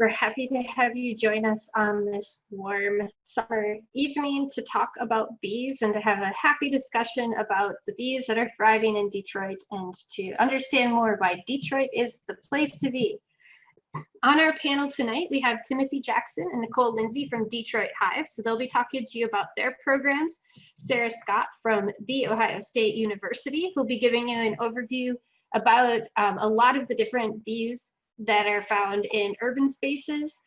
We're happy to have you join us on this warm summer evening to talk about bees and to have a happy discussion about the bees that are thriving in Detroit and to understand more why Detroit is the place to be. On our panel tonight, we have Timothy Jackson and Nicole Lindsey from Detroit Hive. So they'll be talking to you about their programs. Sarah Scott from The Ohio State University who'll be giving you an overview about um, a lot of the different bees that are found in urban spaces.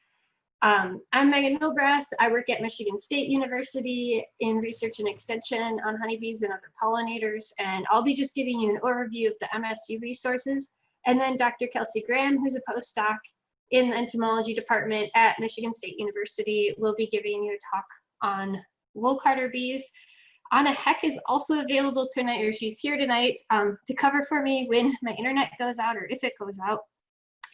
Um, I'm Megan Milbrath. I work at Michigan State University in research and extension on honeybees and other pollinators, and I'll be just giving you an overview of the MSU resources. And then Dr. Kelsey Graham, who's a postdoc in the entomology department at Michigan State University, will be giving you a talk on wool carder bees. Ana Heck is also available tonight, or she's here tonight um, to cover for me when my internet goes out or if it goes out.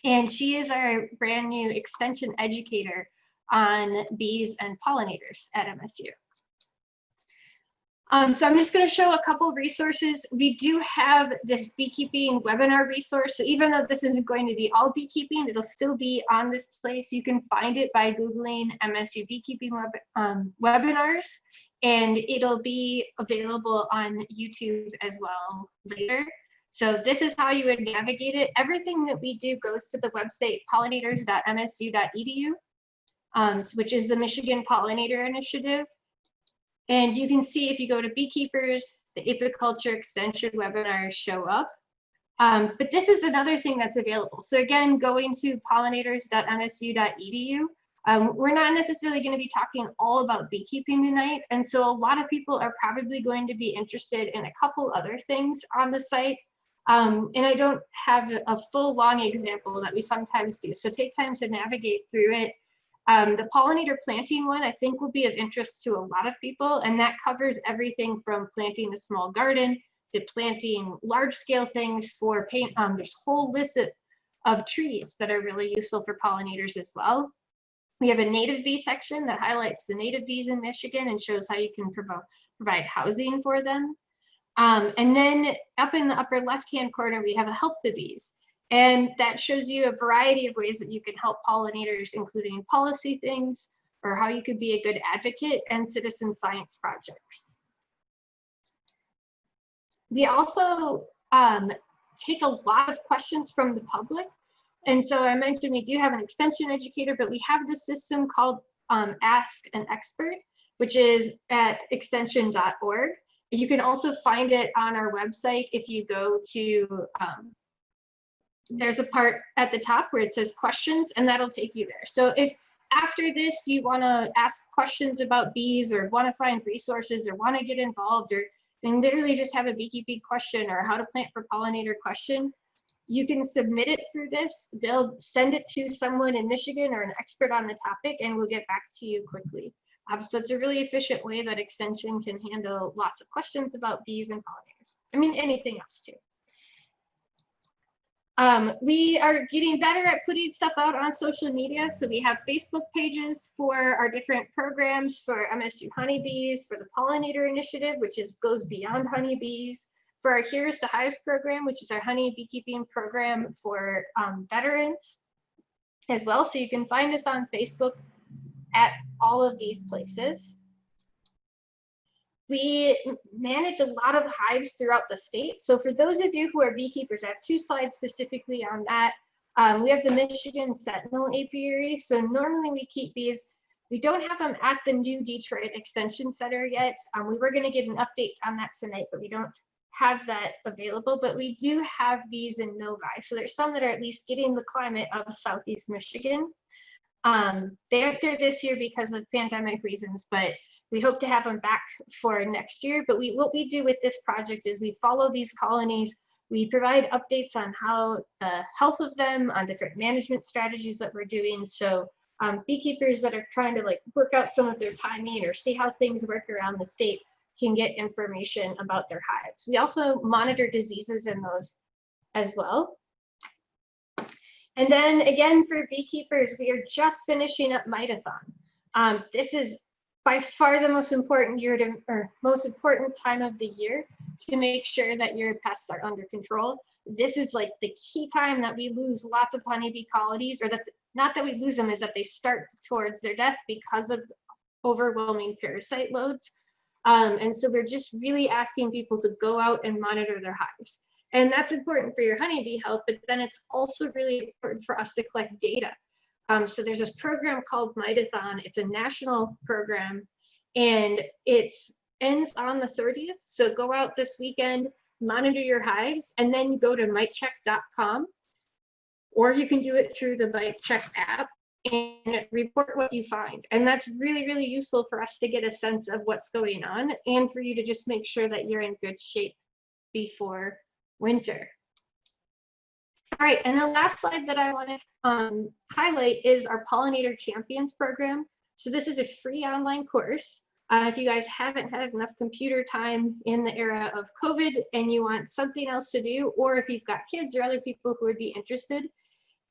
And she is our brand new extension educator on bees and pollinators at MSU. Um, so I'm just going to show a couple of resources. We do have this beekeeping webinar resource. So even though this isn't going to be all beekeeping, it'll still be on this place. You can find it by Googling MSU beekeeping web, um, webinars, and it'll be available on YouTube as well later. So this is how you would navigate it. Everything that we do goes to the website pollinators.msu.edu, um, which is the Michigan Pollinator Initiative. And you can see if you go to beekeepers, the apiculture extension webinars show up. Um, but this is another thing that's available. So again, going to pollinators.msu.edu, um, we're not necessarily going to be talking all about beekeeping tonight. And so a lot of people are probably going to be interested in a couple other things on the site. Um, and I don't have a full long example that we sometimes do. So take time to navigate through it. Um, the pollinator planting one I think will be of interest to a lot of people and that covers everything from planting a small garden to planting large scale things for paint. Um, there's a whole lists of, of trees that are really useful for pollinators as well. We have a native bee section that highlights the native bees in Michigan and shows how you can provo provide housing for them. Um, and then up in the upper left-hand corner, we have a help the bees. And that shows you a variety of ways that you can help pollinators, including policy things, or how you could be a good advocate and citizen science projects. We also um, take a lot of questions from the public. And so I mentioned we do have an extension educator, but we have this system called um, Ask an Expert, which is at extension.org. You can also find it on our website if you go to, um, there's a part at the top where it says questions and that'll take you there. So if after this you want to ask questions about bees or want to find resources or want to get involved or and literally just have a beekeeping question or how to plant for pollinator question, you can submit it through this. They'll send it to someone in Michigan or an expert on the topic and we'll get back to you quickly. Um, so it's a really efficient way that extension can handle lots of questions about bees and pollinators. I mean, anything else too. Um, we are getting better at putting stuff out on social media. So we have Facebook pages for our different programs for MSU honeybees, for the pollinator initiative, which is goes beyond honeybees, for our Heroes to Hives program, which is our honey beekeeping program for um, veterans as well. So you can find us on Facebook at all of these places. We manage a lot of hives throughout the state. So for those of you who are beekeepers, I have two slides specifically on that. Um, we have the Michigan Sentinel Apiary. So normally we keep bees, we don't have them at the new Detroit Extension Center yet. Um, we were gonna get an update on that tonight, but we don't have that available, but we do have bees in Novi. So there's some that are at least getting the climate of Southeast Michigan. Um, they aren't there this year because of pandemic reasons, but we hope to have them back for next year. But we, what we do with this project is we follow these colonies. We provide updates on how the health of them, on different management strategies that we're doing. So um, beekeepers that are trying to like work out some of their timing or see how things work around the state can get information about their hives. We also monitor diseases in those as well. And then again, for beekeepers, we are just finishing up Mite-A-Thon. Um, this is by far the most important year to, or most important time of the year to make sure that your pests are under control. This is like the key time that we lose lots of honeybee colonies or that not that we lose them, is that they start towards their death because of overwhelming parasite loads. Um, and so we're just really asking people to go out and monitor their hives. And that's important for your honeybee health, but then it's also really important for us to collect data. Um, so there's this program called Mite-A-Thon. It's a national program and it ends on the 30th. So go out this weekend, monitor your hives, and then go to mitecheck.com or you can do it through the MiteCheck app and report what you find. And that's really, really useful for us to get a sense of what's going on and for you to just make sure that you're in good shape before winter. All right, and the last slide that I want to um, highlight is our Pollinator Champions program. So this is a free online course. Uh, if you guys haven't had enough computer time in the era of COVID and you want something else to do, or if you've got kids or other people who would be interested,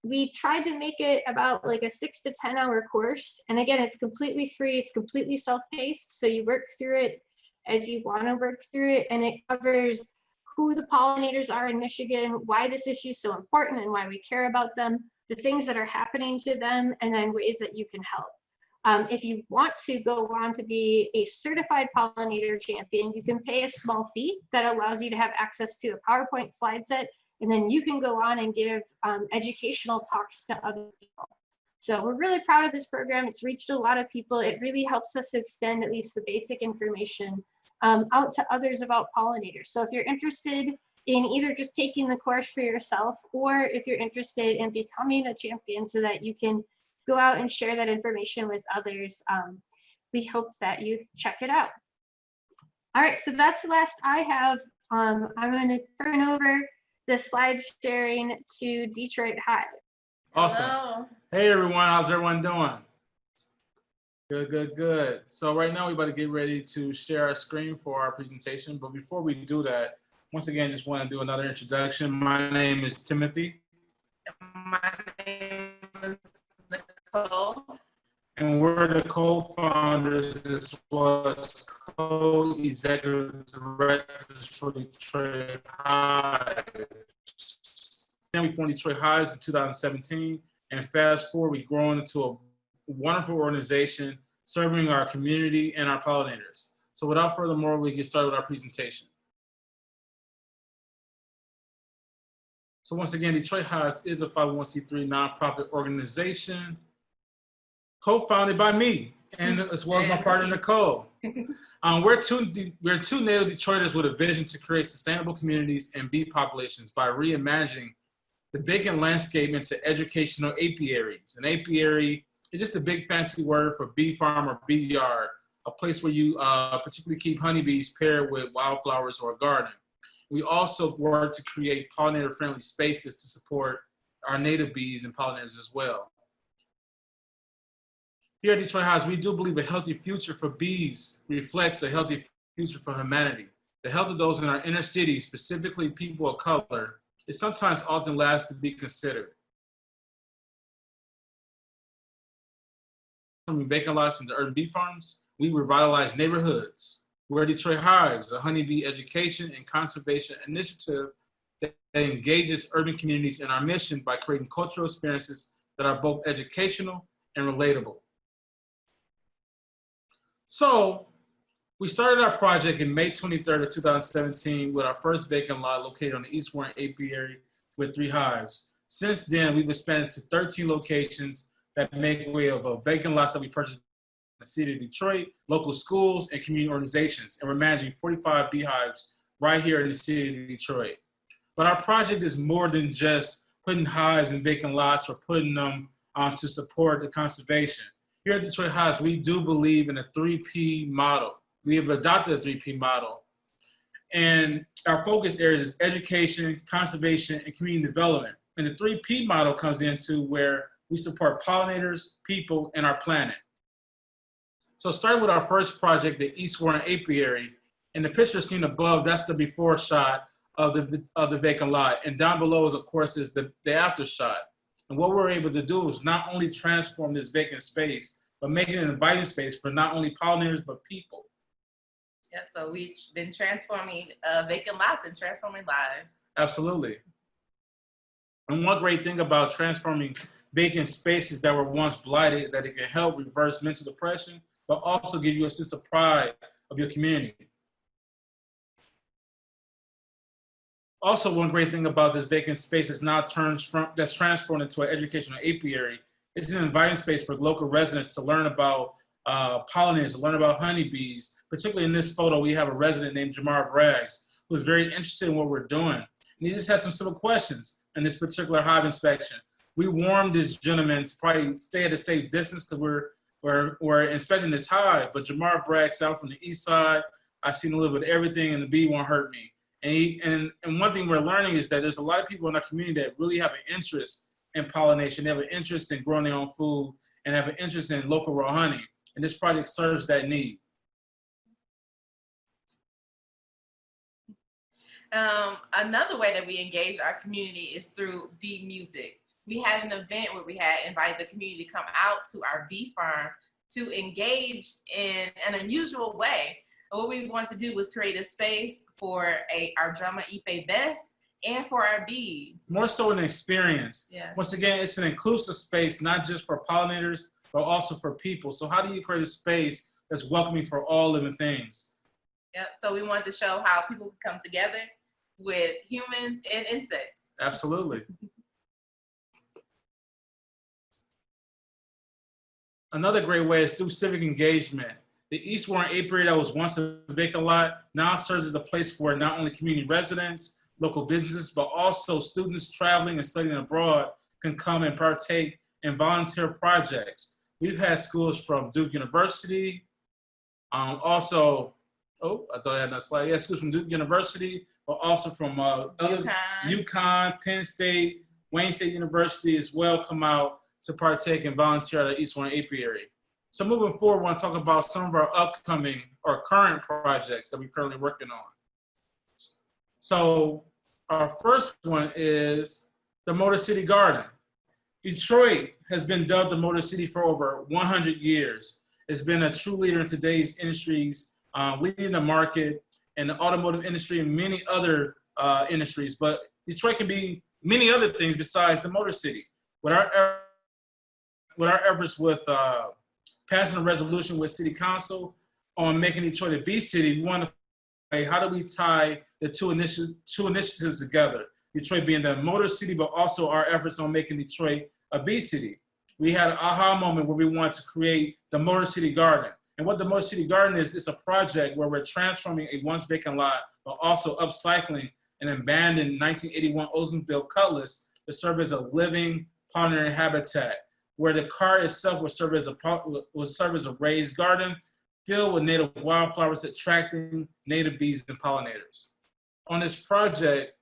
we tried to make it about like a six to 10 hour course. And again, it's completely free. It's completely self-paced. So you work through it as you want to work through it. And it covers who the pollinators are in Michigan, why this issue is so important and why we care about them, the things that are happening to them, and then ways that you can help. Um, if you want to go on to be a certified pollinator champion, you can pay a small fee that allows you to have access to a PowerPoint slide set and then you can go on and give um, educational talks to other people. So we're really proud of this program. It's reached a lot of people. It really helps us extend at least the basic information um, out to others about pollinators. So if you're interested in either just taking the course for yourself or if you're interested in becoming a champion so that you can go out and share that information with others, um, we hope that you check it out. All right, so that's the last I have. Um, I'm going to turn over the slide sharing to Detroit Hive. Awesome. Hello. Hey everyone, how's everyone doing? Good, good, good. So right now we're about to get ready to share our screen for our presentation. But before we do that, once again, just want to do another introduction. My name is Timothy. My name is Nicole. And we're the co-founders as well as co-executive directors for Detroit Hive. Then we formed Detroit Hives in 2017, and fast forward, we've grown into a wonderful organization serving our community and our pollinators. So without further more, we get started with our presentation. So once again, Detroit Hives is a 501c3 nonprofit organization co-founded by me and as well as my partner Nicole. Um, we're two we're two native Detroiters with a vision to create sustainable communities and bee populations by reimagining the vacant landscape into educational apiaries. An apiary is just a big fancy word for bee farm or bee yard, a place where you uh, particularly keep honeybees paired with wildflowers or a garden. We also work to create pollinator-friendly spaces to support our native bees and pollinators as well. Here at Detroit Hives, we do believe a healthy future for bees reflects a healthy future for humanity. The health of those in our inner cities, specifically people of color, is sometimes often last to be considered. From vacant lots into urban bee farms, we revitalize neighborhoods. We're Detroit Hives, a honeybee education and conservation initiative that engages urban communities in our mission by creating cultural experiences that are both educational and relatable. So we started our project in May 23rd of 2017 with our first vacant lot located on the East Warren Apiary with three hives. Since then, we've expanded to 13 locations that make way of a vacant lots that we purchased in the city of Detroit, local schools, and community organizations. And we're managing 45 beehives right here in the city of Detroit. But our project is more than just putting hives in vacant lots or putting them on to support the conservation. Here at Detroit Hives, we do believe in a 3P model. We have adopted a 3P model. And our focus areas is education, conservation, and community development. And the 3P model comes into where we support pollinators, people, and our planet. So starting with our first project, the East Warren Apiary, and the picture seen above, that's the before shot of the, of the vacant lot. And down below, is, of course, is the, the after shot. And what we're able to do is not only transform this vacant space, but make it an inviting space for not only pollinators, but people. Yep, so we've been transforming uh, vacant lots and transforming lives. Absolutely. And one great thing about transforming vacant spaces that were once blighted, that it can help reverse mental depression, but also give you a sense of pride of your community. Also, one great thing about this vacant space is now turns from that's transformed into an educational apiary. It's an inviting space for local residents to learn about uh, pollinators, to learn about honeybees. Particularly in this photo, we have a resident named Jamar Braggs who's very interested in what we're doing. And he just has some simple questions in this particular hive inspection. We warned this gentleman to probably stay at a safe distance because we're, we're, we're inspecting this hive, but Jamar Braggs out from the east side. I've seen a little bit of everything and the bee won't hurt me. And, he, and, and one thing we're learning is that there's a lot of people in our community that really have an interest in pollination. They have an interest in growing their own food and have an interest in local raw honey. And this project serves that need. Um, another way that we engage our community is through bee music. We had an event where we had invited the community to come out to our bee farm to engage in an unusual way. And what we wanted to do was create a space for a our drama Ife Best and for our bees. More so an experience. Yeah. Once again, it's an inclusive space, not just for pollinators, but also for people. So how do you create a space that's welcoming for all living things? Yep. So we wanted to show how people can come together with humans and insects. Absolutely. Another great way is through civic engagement. The East Warren Apiary that was once a vacant lot now serves as a place for not only community residents, local businesses, but also students traveling and studying abroad can come and partake in volunteer projects. We've had schools from Duke University, um, also, oh, I thought I had that slide. Yeah, schools from Duke University, but also from uh, UConn. UConn, Penn State, Wayne State University as well come out to partake and volunteer at the East Warren Apiary. So moving forward, I want to talk about some of our upcoming or current projects that we're currently working on. So our first one is the Motor City Garden. Detroit has been dubbed the Motor City for over 100 years. It's been a true leader in today's industries, uh, leading the market in the automotive industry and many other uh, industries. But Detroit can be many other things besides the Motor City. With our, with our efforts with uh, passing a resolution with City Council on making Detroit a Bee City, we want to say, how do we tie the two, initi two initiatives together? Detroit being the motor city, but also our efforts on making Detroit a Bee City. We had an aha moment where we wanted to create the Motor City Garden. And what the Motor City Garden is, it's a project where we're transforming a once vacant lot, but also upcycling an abandoned 1981 Oldsmobile Cutlass to serve as a living pollinator habitat, where the car itself will serve as a will serve as a raised garden filled with native wildflowers, attracting native bees and pollinators. On this project,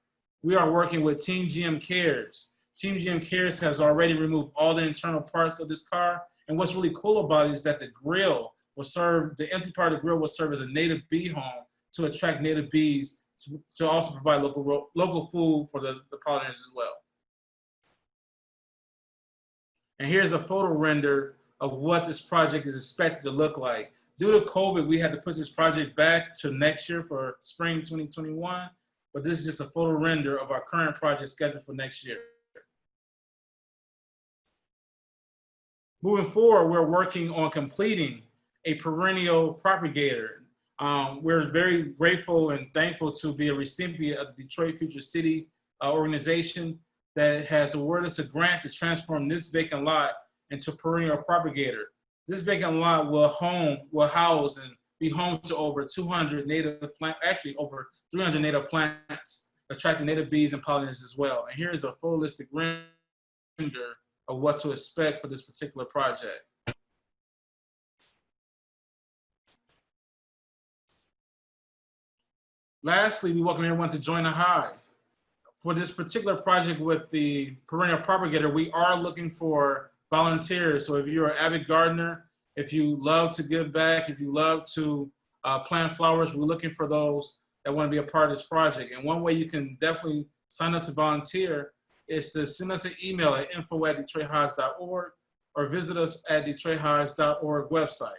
we are working with Team GM Cares. Team GM Cares has already removed all the internal parts of this car. And what's really cool about it is that the grill will serve, the empty part of the grill will serve as a native bee home to attract native bees to, to also provide local, local food for the, the pollinators as well. And here's a photo render of what this project is expected to look like. Due to COVID, we had to put this project back to next year for spring 2021, but this is just a photo render of our current project scheduled for next year. Moving forward, we're working on completing a perennial propagator. Um, we're very grateful and thankful to be a recipient of the Detroit Future City uh, organization that has awarded us a grant to transform this vacant lot into perennial propagator. This vacant lot will home, will house and be home to over 200 native plant, actually over 300 native plants, attracting native bees and pollinators as well. And here's a full list of render of what to expect for this particular project. Lastly, we welcome everyone to join the Hive. For this particular project with the perennial propagator, we are looking for volunteers. So if you're an avid gardener, if you love to give back, if you love to uh, plant flowers, we're looking for those that want to be a part of this project. And one way you can definitely sign up to volunteer is to send us an email at info at detroithives.org or visit us at detroithives.org website.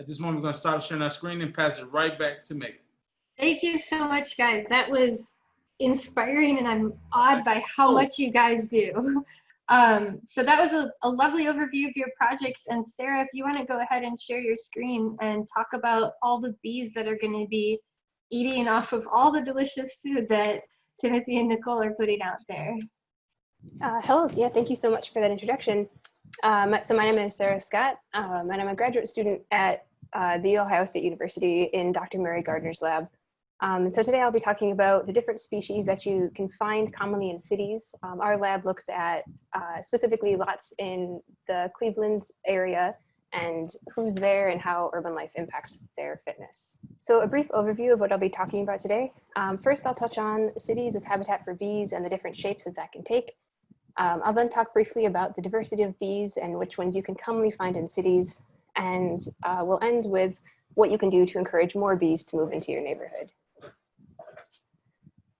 At this moment, we're going to stop sharing our screen and pass it right back to Megan. Thank you so much, guys. That was inspiring and I'm awed by how much you guys do. Um, so that was a, a lovely overview of your projects. And Sarah, if you want to go ahead and share your screen and talk about all the bees that are going to be eating off of all the delicious food that Timothy and Nicole are putting out there. Uh, hello, yeah, thank you so much for that introduction. Um, so my name is Sarah Scott, um, and I'm a graduate student at uh, The Ohio State University in Dr. Mary Gardiner's lab. Um, so today I'll be talking about the different species that you can find commonly in cities. Um, our lab looks at uh, specifically lots in the Cleveland area and who's there and how urban life impacts their fitness. So a brief overview of what I'll be talking about today. Um, first, I'll touch on cities as habitat for bees and the different shapes that that can take. Um, I'll then talk briefly about the diversity of bees and which ones you can commonly find in cities. And uh, we'll end with what you can do to encourage more bees to move into your neighborhood.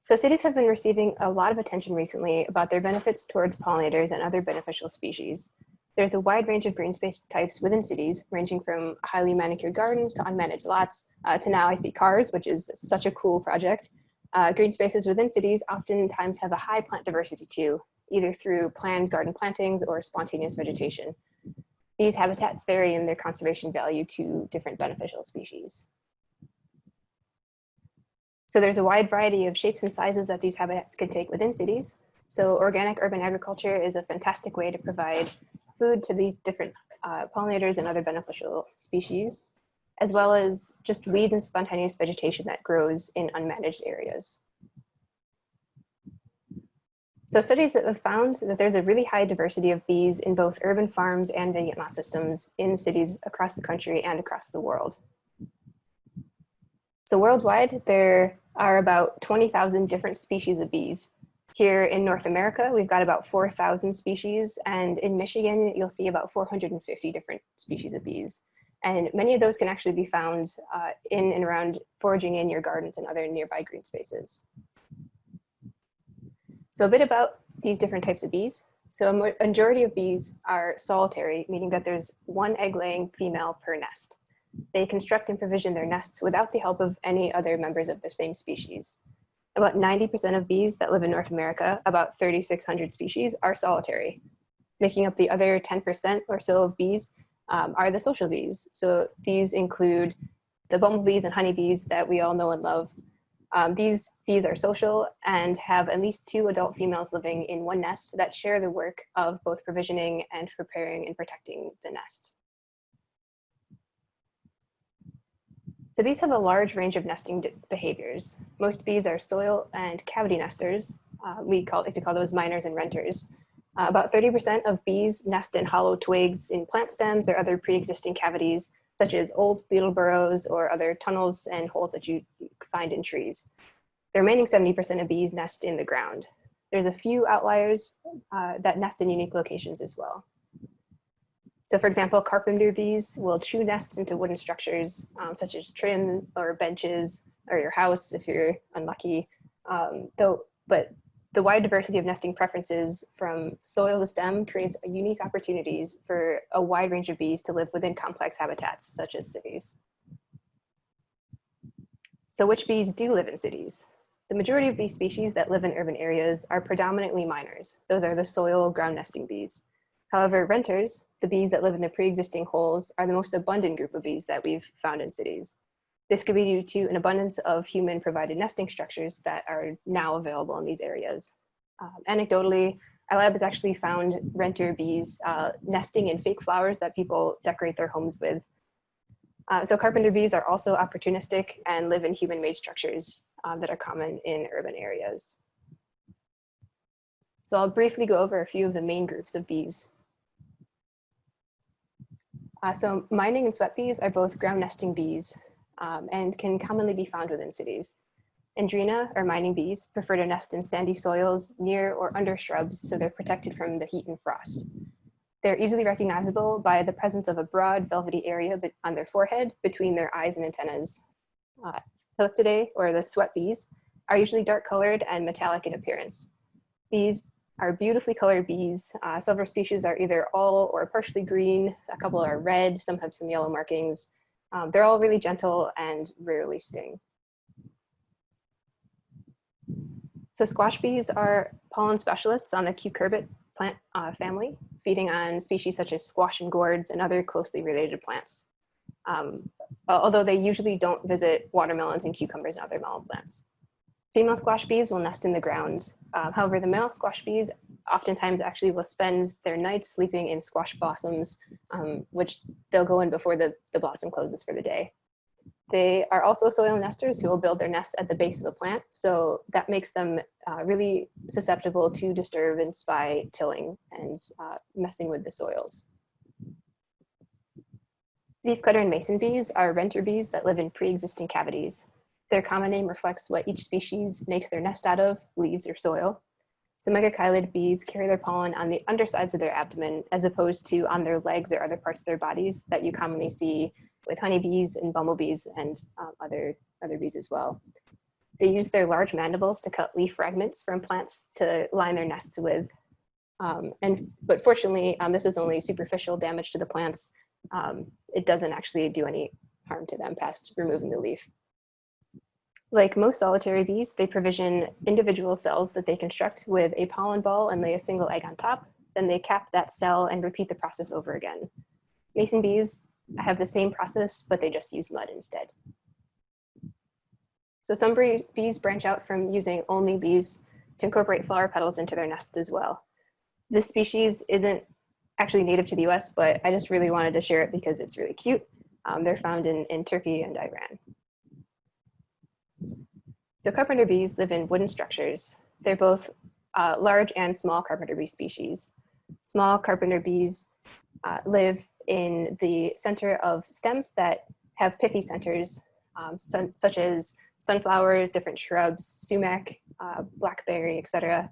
So cities have been receiving a lot of attention recently about their benefits towards pollinators and other beneficial species. There's a wide range of green space types within cities, ranging from highly manicured gardens to unmanaged lots, uh, to now I see cars, which is such a cool project. Uh, green spaces within cities oftentimes have a high plant diversity too, either through planned garden plantings or spontaneous vegetation. These habitats vary in their conservation value to different beneficial species. So there's a wide variety of shapes and sizes that these habitats can take within cities. So organic urban agriculture is a fantastic way to provide food to these different uh, pollinators and other beneficial species, as well as just weeds and spontaneous vegetation that grows in unmanaged areas. So studies have found that there's a really high diversity of bees in both urban farms and vignette moss systems in cities across the country and across the world. So worldwide, there are about 20,000 different species of bees. Here in North America, we've got about 4,000 species, and in Michigan, you'll see about 450 different species of bees. And many of those can actually be found uh, in and around foraging in your gardens and other nearby green spaces. So a bit about these different types of bees. So a majority of bees are solitary, meaning that there's one egg laying female per nest. They construct and provision their nests without the help of any other members of the same species. About 90% of bees that live in North America, about 3,600 species, are solitary. Making up the other 10% or so of bees um, are the social bees. So these include the bumblebees and honeybees that we all know and love, um, these bees are social and have at least two adult females living in one nest that share the work of both provisioning and preparing and protecting the nest. So bees have a large range of nesting behaviors. Most bees are soil and cavity nesters. Uh, we call, like to call those miners and renters. Uh, about 30% of bees nest in hollow twigs in plant stems or other pre-existing cavities such as old beetle burrows or other tunnels and holes that you find in trees. The remaining 70% of bees nest in the ground. There's a few outliers uh, that nest in unique locations as well. So for example, carpenter bees will chew nests into wooden structures um, such as trim or benches or your house if you're unlucky. Um, though, but the wide diversity of nesting preferences from soil to stem creates unique opportunities for a wide range of bees to live within complex habitats such as cities. So which bees do live in cities? The majority of bee species that live in urban areas are predominantly miners. Those are the soil ground nesting bees. However, renters, the bees that live in the pre-existing holes, are the most abundant group of bees that we've found in cities. This could be due to an abundance of human provided nesting structures that are now available in these areas. Um, anecdotally, our lab has actually found renter bees uh, nesting in fake flowers that people decorate their homes with. Uh, so carpenter bees are also opportunistic and live in human-made structures um, that are common in urban areas. So I'll briefly go over a few of the main groups of bees. Uh, so mining and sweat bees are both ground nesting bees um, and can commonly be found within cities. Andrena, or mining bees, prefer to nest in sandy soils near or under shrubs so they're protected from the heat and frost. They're easily recognizable by the presence of a broad velvety area on their forehead between their eyes and antennas. Uh, or the sweat bees, are usually dark colored and metallic in appearance. These are beautifully colored bees. Uh, several species are either all or partially green, a couple are red, some have some yellow markings, um, they're all really gentle and rarely sting. So squash bees are pollen specialists on the cucurbit plant uh, family, feeding on species such as squash and gourds and other closely related plants. Um, although they usually don't visit watermelons and cucumbers and other melon plants. Female squash bees will nest in the ground. Um, however, the male squash bees oftentimes actually will spend their nights sleeping in squash blossoms, um, which they'll go in before the, the blossom closes for the day. They are also soil nesters who will build their nests at the base of the plant. So that makes them uh, really susceptible to disturbance by tilling and uh, messing with the soils. Leafcutter and mason bees are renter bees that live in pre-existing cavities. Their common name reflects what each species makes their nest out of, leaves or soil. So megachilid bees carry their pollen on the undersides of their abdomen as opposed to on their legs or other parts of their bodies that you commonly see with honeybees and bumblebees and um, other, other bees as well. They use their large mandibles to cut leaf fragments from plants to line their nests with. Um, and, but fortunately, um, this is only superficial damage to the plants. Um, it doesn't actually do any harm to them past removing the leaf. Like most solitary bees, they provision individual cells that they construct with a pollen ball and lay a single egg on top. Then they cap that cell and repeat the process over again. Mason bees have the same process, but they just use mud instead. So some bees branch out from using only leaves to incorporate flower petals into their nests as well. This species isn't actually native to the US, but I just really wanted to share it because it's really cute. Um, they're found in, in Turkey and Iran. So carpenter bees live in wooden structures. They're both uh, large and small carpenter bee species. Small carpenter bees uh, live in the center of stems that have pithy centers, um, such as sunflowers, different shrubs, sumac, uh, blackberry, etc.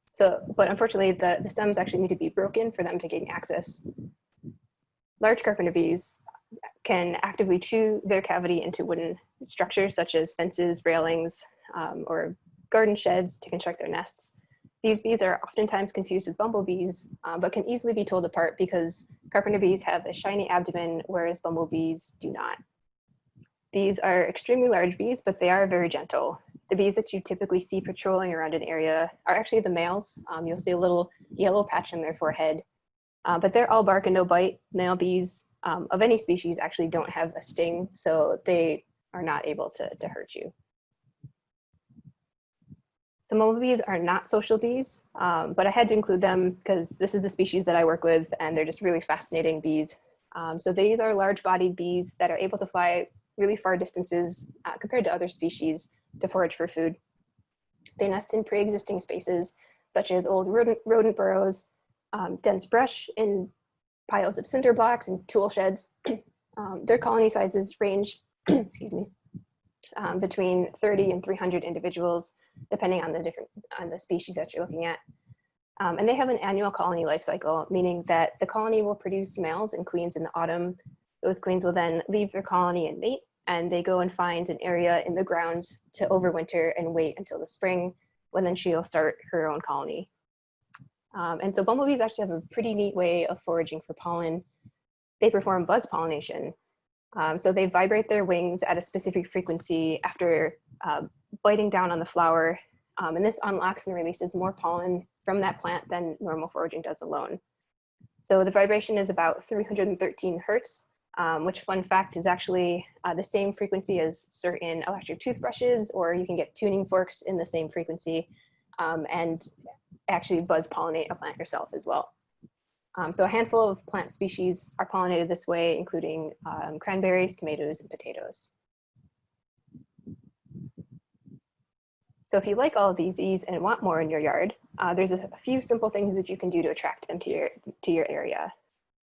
So, but unfortunately, the, the stems actually need to be broken for them to gain access. Large carpenter bees can actively chew their cavity into wooden structures such as fences, railings, um, or garden sheds to construct their nests. These bees are oftentimes confused with bumblebees, uh, but can easily be told apart because carpenter bees have a shiny abdomen, whereas bumblebees do not. These are extremely large bees, but they are very gentle. The bees that you typically see patrolling around an area are actually the males. Um, you'll see a little yellow patch in their forehead, uh, but they're all bark and no bite. Male bees um, of any species actually don't have a sting, so they are not able to, to hurt you. Some bumblebees are not social bees, um, but I had to include them because this is the species that I work with and they're just really fascinating bees. Um, so these are large bodied bees that are able to fly really far distances uh, compared to other species to forage for food. They nest in pre-existing spaces such as old rodent, rodent burrows, um, dense brush in piles of cinder blocks and tool sheds. Um, their colony sizes range, excuse me, um, between 30 and 300 individuals, depending on the different on the species that you're looking at. Um, and they have an annual colony life cycle, meaning that the colony will produce males and queens in the autumn. Those queens will then leave their colony and mate, and they go and find an area in the ground to overwinter and wait until the spring, when then she'll start her own colony. Um, and so bumblebees actually have a pretty neat way of foraging for pollen. They perform buzz pollination, um, so they vibrate their wings at a specific frequency after uh, biting down on the flower. Um, and this unlocks and releases more pollen from that plant than normal foraging does alone. So the vibration is about 313 hertz, um, which fun fact is actually uh, the same frequency as certain electric toothbrushes, or you can get tuning forks in the same frequency um, and actually buzz pollinate a plant yourself as well. Um, so a handful of plant species are pollinated this way, including um, cranberries, tomatoes, and potatoes. So if you like all of these bees and want more in your yard, uh, there's a few simple things that you can do to attract them to your, to your area.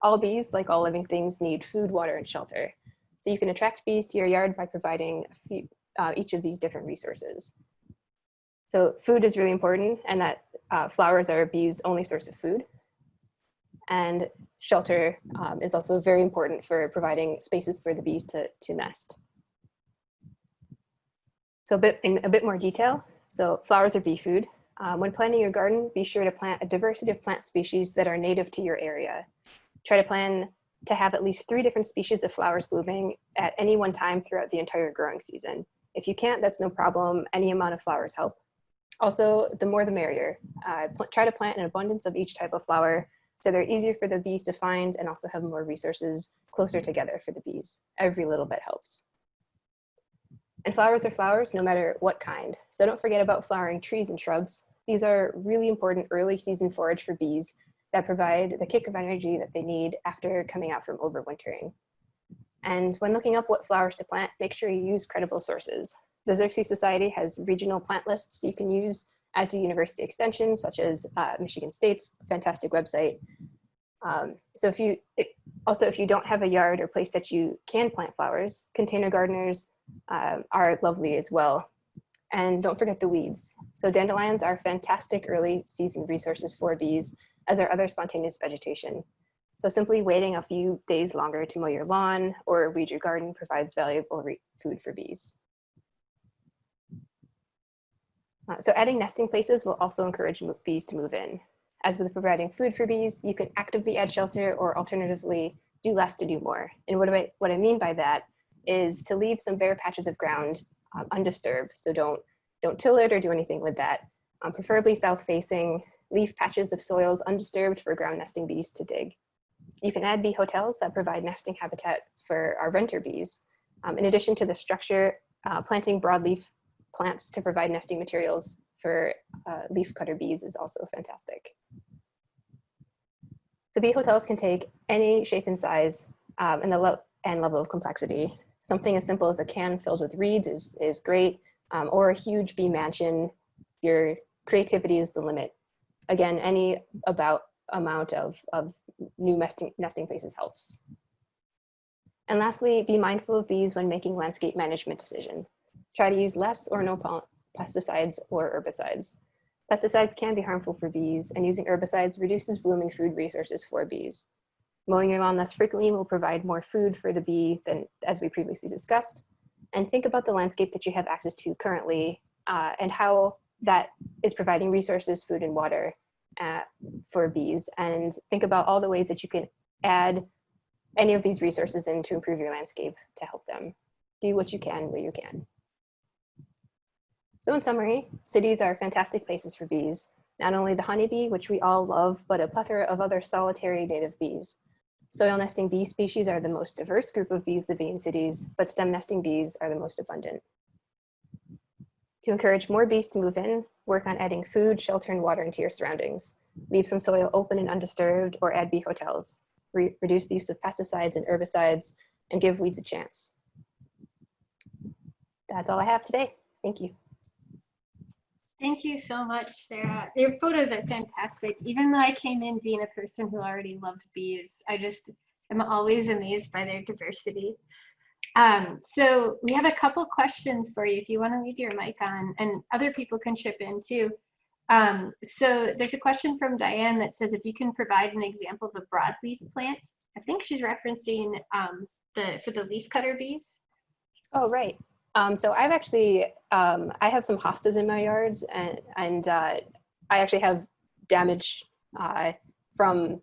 All bees, like all living things, need food, water, and shelter. So you can attract bees to your yard by providing few, uh, each of these different resources. So food is really important and that uh, flowers are a bees' only source of food and shelter um, is also very important for providing spaces for the bees to, to nest. So a bit, in a bit more detail, so flowers are bee food. Um, when planting your garden, be sure to plant a diversity of plant species that are native to your area. Try to plan to have at least three different species of flowers blooming at any one time throughout the entire growing season. If you can't, that's no problem. Any amount of flowers help. Also, the more the merrier. Uh, try to plant an abundance of each type of flower so they're easier for the bees to find and also have more resources closer mm-hmm. together for the bees. Every little bit helps. And flowers are flowers no matter what kind. So don't forget about flowering trees and shrubs. These are really important early season forage for bees that provide the kick of energy that they need after coming out from overwintering. And when looking up what flowers to plant, make sure you use credible sources. The Xerces Society has regional plant lists you can use, as do university extensions, such as uh, Michigan State's fantastic website. Um, so if you, also if you don't have a yard or place that you can plant flowers, container gardeners um, are lovely as well. And don't forget the weeds. So dandelions are fantastic early season resources for bees, as are other spontaneous vegetation. So simply waiting a few days longer to mow your lawn or weed your garden provides valuable food for bees. Uh, so adding nesting places will also encourage bees to move in. As with providing food for bees, you can actively add shelter or alternatively do less to do more. And what, I, what I mean by that is to leave some bare patches of ground um, undisturbed. So don't, don't till it or do anything with that. Um, preferably south facing, leave patches of soils undisturbed for ground nesting bees to dig. You can add bee hotels that provide nesting habitat for our renter bees. Um, in addition to the structure, uh, planting broadleaf plants to provide nesting materials for uh, leaf cutter bees is also fantastic. So bee hotels can take any shape and size um, and, the and level of complexity. Something as simple as a can filled with reeds is, is great, um, or a huge bee mansion, your creativity is the limit. Again, any about amount of, of new nesting, nesting places helps. And lastly, be mindful of bees when making landscape management decision. Try to use less or no pesticides or herbicides. Pesticides can be harmful for bees and using herbicides reduces blooming food resources for bees. Mowing your lawn less frequently will provide more food for the bee than as we previously discussed. And think about the landscape that you have access to currently uh, and how that is providing resources, food and water uh, for bees. And think about all the ways that you can add any of these resources in to improve your landscape to help them. Do what you can where you can. So in summary, cities are fantastic places for bees, not only the honeybee, which we all love, but a plethora of other solitary native bees. Soil nesting bee species are the most diverse group of bees living in cities, but stem nesting bees are the most abundant. To encourage more bees to move in, work on adding food, shelter, and water into your surroundings. Leave some soil open and undisturbed or add bee hotels. Re reduce the use of pesticides and herbicides and give weeds a chance. That's all I have today. Thank you. Thank you so much, Sarah. Your photos are fantastic. Even though I came in being a person who already loved bees, I just am always amazed by their diversity. Um, so we have a couple questions for you if you want to leave your mic on and other people can chip in too. Um, so there's a question from Diane that says if you can provide an example of a broadleaf plant. I think she's referencing um, the for the leaf cutter bees. Oh, right. Um, so I've actually, um, I have some hostas in my yards and, and uh, I actually have damage uh, from,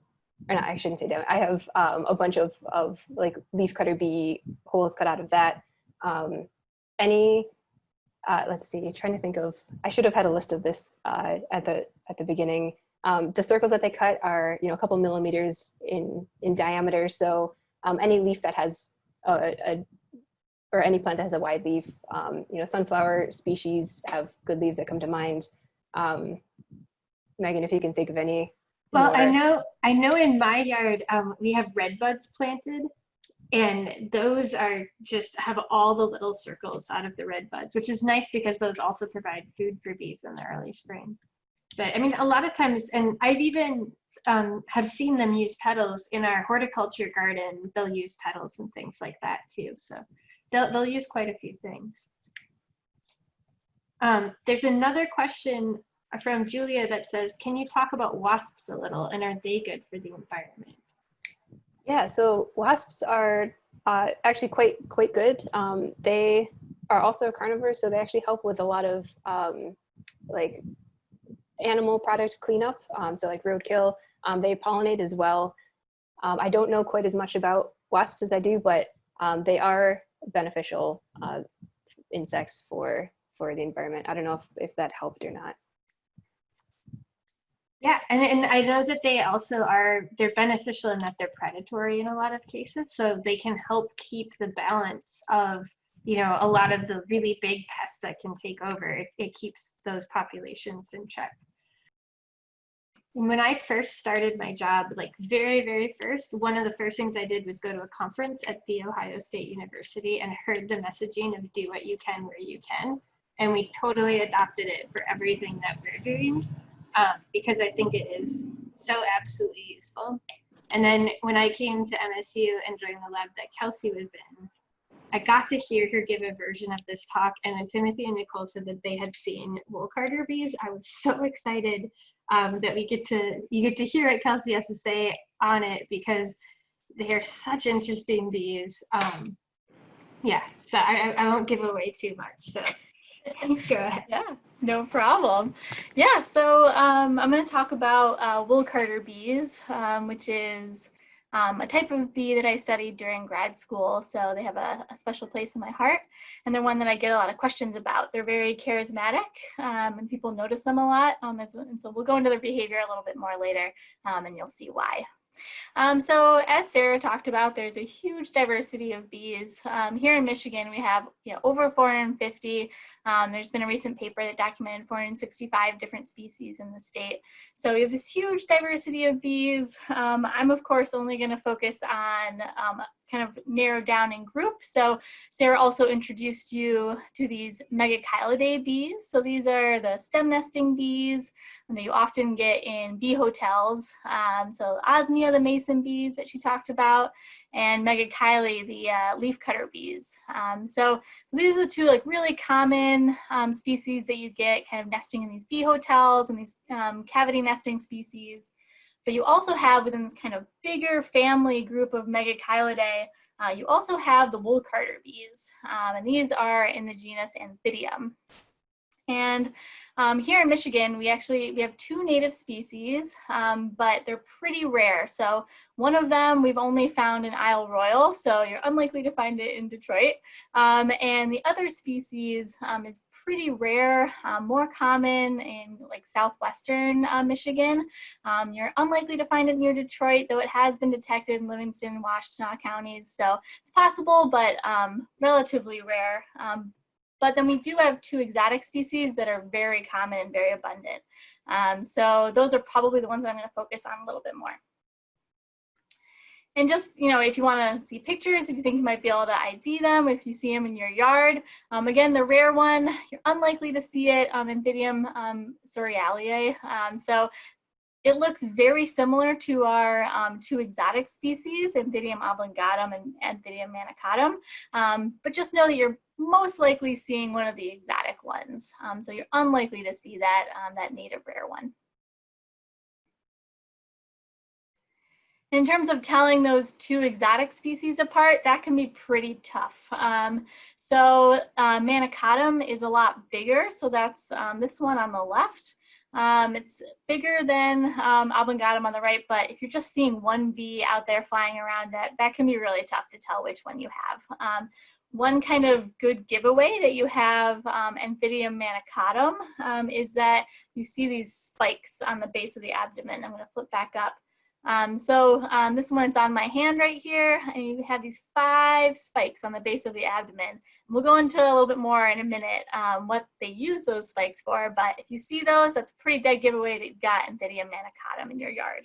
or not, I shouldn't say damage, I have um, a bunch of, of like leaf cutter bee holes cut out of that. Um, any, uh, let's see, trying to think of, I should have had a list of this uh, at the at the beginning. Um, the circles that they cut are, you know, a couple millimeters in, in diameter. So um, any leaf that has a, a or any plant that has a wide leaf. Um, you know, sunflower species have good leaves that come to mind. Um, Megan, if you can think of any. Well, more. I know, I know in my yard, um, we have red buds planted and those are just have all the little circles out of the red buds, which is nice because those also provide food for bees in the early spring. But I mean, a lot of times, and I've even um, have seen them use petals in our horticulture garden. They'll use petals and things like that too. So they'll, they'll use quite a few things. Um, there's another question from Julia that says, can you talk about wasps a little and are they good for the environment? Yeah, so wasps are uh, actually quite quite good. Um, they are also carnivores, so they actually help with a lot of um, like animal product cleanup. Um, so like roadkill, um, they pollinate as well. Um, I don't know quite as much about wasps as I do, but um, they are beneficial uh, insects for for the environment. I don't know if, if that helped or not. Yeah, and, and I know that they also are, they're beneficial in that they're predatory in a lot of cases. So they can help keep the balance of, you know, a lot of the really big pests that can take over. It, it keeps those populations in check. When I first started my job, like very, very first, one of the first things I did was go to a conference at The Ohio State University and heard the messaging of do what you can where you can. And we totally adopted it for everything that we're doing um, because I think it is so absolutely useful. And then when I came to MSU and joined the lab that Kelsey was in, I got to hear her give a version of this talk. And when Timothy and Nicole said that they had seen wool carder bees, I was so excited um, that we get to you get to hear what Kelsey has to say on it because they are such interesting bees. Um, yeah, so I, I won't give away too much. So go ahead. Yeah, no problem. Yeah, so um, I'm going to talk about uh, wool carder bees, um, which is um, a type of bee that I studied during grad school. So they have a, a, special place in my heart, and they're one that I get a lot of questions about. They're very charismatic, um, and people notice them a lot. Um, as, and so we'll go into their behavior a little bit more later, um, and you'll see why. Um, so as Sarah talked about, there's a huge diversity of bees. Um, here in Michigan, we have you know, over 450. Um, there's been a recent paper that documented 465 different species in the state. So we have this huge diversity of bees. Um, I'm of course only gonna focus on um, kind of narrowed down in groups. So Sarah also introduced you to these Megachilidae bees. So these are the stem nesting bees that you often get in bee hotels. Um, so Osmia, the mason bees that she talked about, and Megachile, the uh, leafcutter bees. Um, so, so, these are the two like really common um, species that you get kind of nesting in these bee hotels and these um, cavity nesting species. But you also have within this kind of bigger family group of Megachilidae, uh, you also have the wool carder bees, um, and these are in the genus Anthidium. And um, here in Michigan, we actually, we have two native species, um, but they're pretty rare. So one of them we've only found in Isle Royale, so you're unlikely to find it in Detroit. Um, and the other species um, is pretty rare, um, more common in like southwestern uh, Michigan. Um, you're unlikely to find it near Detroit, though it has been detected in Livingston Washtenaw counties. So it's possible, but um, relatively rare. Um, but then we do have two exotic species that are very common and very abundant. Um, so those are probably the ones I'm gonna focus on a little bit more. And just, you know, if you want to see pictures, if you think you might be able to ID them, if you see them in your yard. Um, again, the rare one, you're unlikely to see it, um, Anthidium um, Um, so it looks very similar to our um, two exotic species, Anthidium oblongatum and Anthidium manicatum. Um, but just know that you're most likely seeing one of the exotic ones. Um, so you're unlikely to see that, um, that native rare one. In terms of telling those two exotic species apart, that can be pretty tough. Um, so uh, Manicatum is a lot bigger. So that's um, this one on the left. Um, it's bigger than um, on the right, but if you're just seeing one bee out there flying around, that, that can be really tough to tell which one you have. Um, one kind of good giveaway that you have um, Anthidium manicatum um, is that you see these spikes on the base of the abdomen. I'm going to flip back up. Um, so um, this one is on my hand right here, and you have these five spikes on the base of the abdomen. We'll go into a little bit more in a minute um, what they use those spikes for, but if you see those, that's a pretty dead giveaway that you've got Anthidium manicatum in your yard.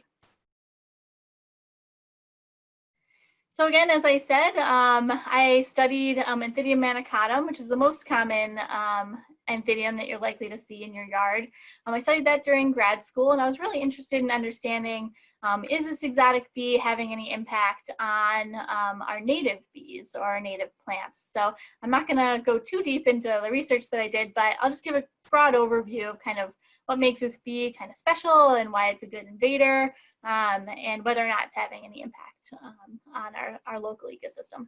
So again, as I said, um, I studied um, Anthidium manicatum, which is the most common um, Anthidium that you're likely to see in your yard. Um, I studied that during grad school, and I was really interested in understanding um, is this exotic bee having any impact on um, our native bees or our native plants? So I'm not going to go too deep into the research that I did, but I'll just give a broad overview of kind of what makes this bee kind of special and why it's a good invader um, and whether or not it's having any impact um, on our, our local ecosystem.